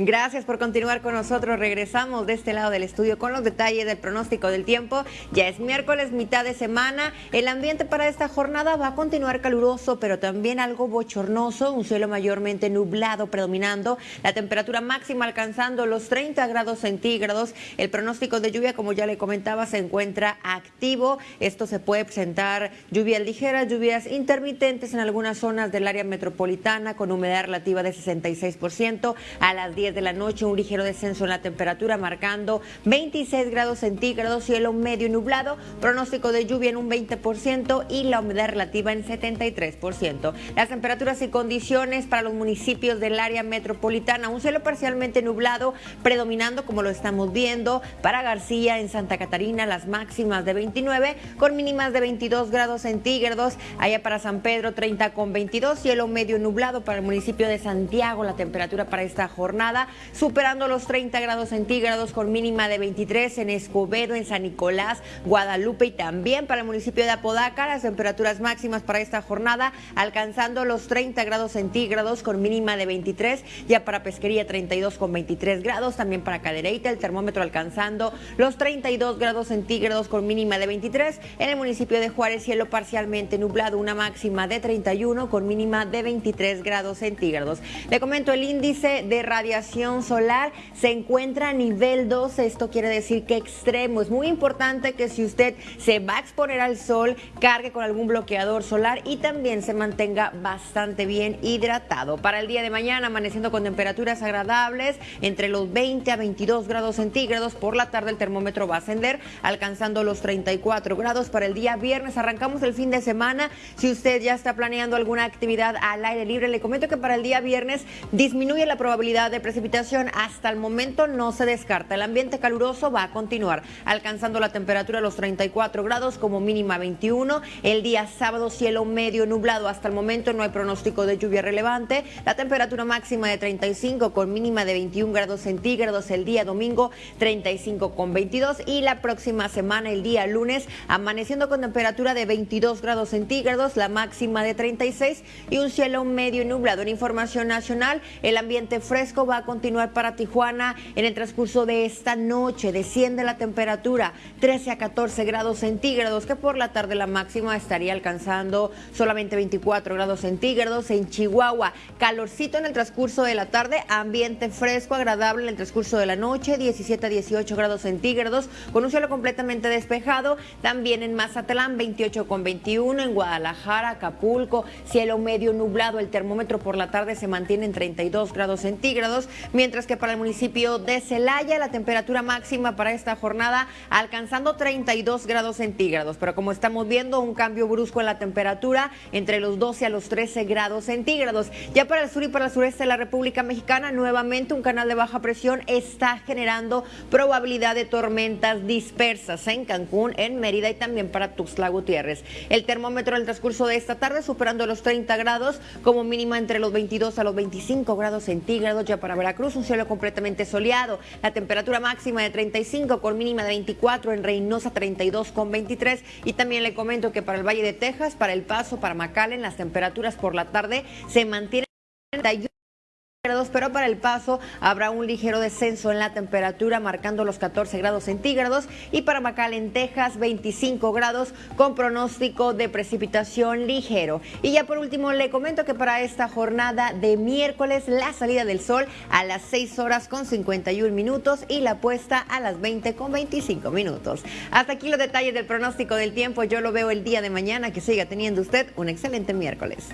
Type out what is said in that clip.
Gracias por continuar con nosotros. Regresamos de este lado del estudio con los detalles del pronóstico del tiempo. Ya es miércoles, mitad de semana. El ambiente para esta jornada va a continuar caluroso, pero también algo bochornoso. Un cielo mayormente nublado predominando. La temperatura máxima alcanzando los 30 grados centígrados. El pronóstico de lluvia, como ya le comentaba, se encuentra activo. Esto se puede presentar lluvias ligeras, lluvias intermitentes en algunas zonas del área metropolitana con humedad relativa de 66% a las 10 de la noche, un ligero descenso en la temperatura, marcando 26 grados centígrados, cielo medio nublado, pronóstico de lluvia en un 20% y la humedad relativa en 73%. Las temperaturas y condiciones para los municipios del área metropolitana, un cielo parcialmente nublado, predominando como lo estamos viendo, para García en Santa Catarina, las máximas de 29 con mínimas de 22 grados centígrados, allá para San Pedro 30 con 22, cielo medio nublado para el municipio de Santiago, la temperatura para esta jornada superando los 30 grados centígrados con mínima de 23 en Escobedo, en San Nicolás, Guadalupe y también para el municipio de Apodaca, las temperaturas máximas para esta jornada alcanzando los 30 grados centígrados con mínima de 23, ya para Pesquería 32 con 23 grados, también para Cadereyta el termómetro alcanzando los 32 grados centígrados con mínima de 23, en el municipio de Juárez cielo parcialmente nublado, una máxima de 31 con mínima de 23 grados centígrados. Le comento el índice de radiación solar se encuentra a nivel 2. Esto quiere decir que extremo. Es muy importante que si usted se va a exponer al sol, cargue con algún bloqueador solar y también se mantenga bastante bien hidratado. Para el día de mañana, amaneciendo con temperaturas agradables entre los 20 a 22 grados centígrados. Por la tarde el termómetro va a ascender, alcanzando los 34 grados. Para el día viernes arrancamos el fin de semana. Si usted ya está planeando alguna actividad al aire libre, le comento que para el día viernes disminuye la probabilidad de precipitación hasta el momento no se descarta. El ambiente caluroso va a continuar, alcanzando la temperatura a los 34 grados como mínima 21. El día sábado cielo medio nublado. Hasta el momento no hay pronóstico de lluvia relevante. La temperatura máxima de 35 con mínima de 21 grados centígrados. El día domingo 35 con 22 y la próxima semana el día lunes amaneciendo con temperatura de 22 grados centígrados, la máxima de 36 y un cielo medio nublado. En información nacional, el ambiente fresco va a continuar para Tijuana en el transcurso de esta noche. Desciende la temperatura 13 a 14 grados centígrados, que por la tarde la máxima estaría alcanzando solamente 24 grados centígrados. En Chihuahua, calorcito en el transcurso de la tarde, ambiente fresco, agradable en el transcurso de la noche, 17 a 18 grados centígrados, con un cielo completamente despejado. También en Mazatlán, 28 con 21, en Guadalajara, Acapulco, cielo medio nublado. El termómetro por la tarde se mantiene en 32 grados centígrados mientras que para el municipio de Celaya la temperatura máxima para esta jornada alcanzando 32 grados centígrados, pero como estamos viendo un cambio brusco en la temperatura entre los 12 a los 13 grados centígrados. Ya para el sur y para el sureste de la República Mexicana nuevamente un canal de baja presión está generando probabilidad de tormentas dispersas en Cancún, en Mérida y también para Tuxtla Gutiérrez. El termómetro en transcurso de esta tarde superando los 30 grados como mínima entre los 22 a los 25 grados centígrados ya para Veracruz, un cielo completamente soleado. La temperatura máxima de 35 con mínima de 24, en Reynosa 32 con 23. Y también le comento que para el Valle de Texas, para El Paso, para McAllen, las temperaturas por la tarde se mantienen pero para el paso habrá un ligero descenso en la temperatura, marcando los 14 grados centígrados. Y para en Texas, 25 grados con pronóstico de precipitación ligero. Y ya por último, le comento que para esta jornada de miércoles, la salida del sol a las 6 horas con 51 minutos y la puesta a las 20 con 25 minutos. Hasta aquí los detalles del pronóstico del tiempo. Yo lo veo el día de mañana. Que siga teniendo usted un excelente miércoles.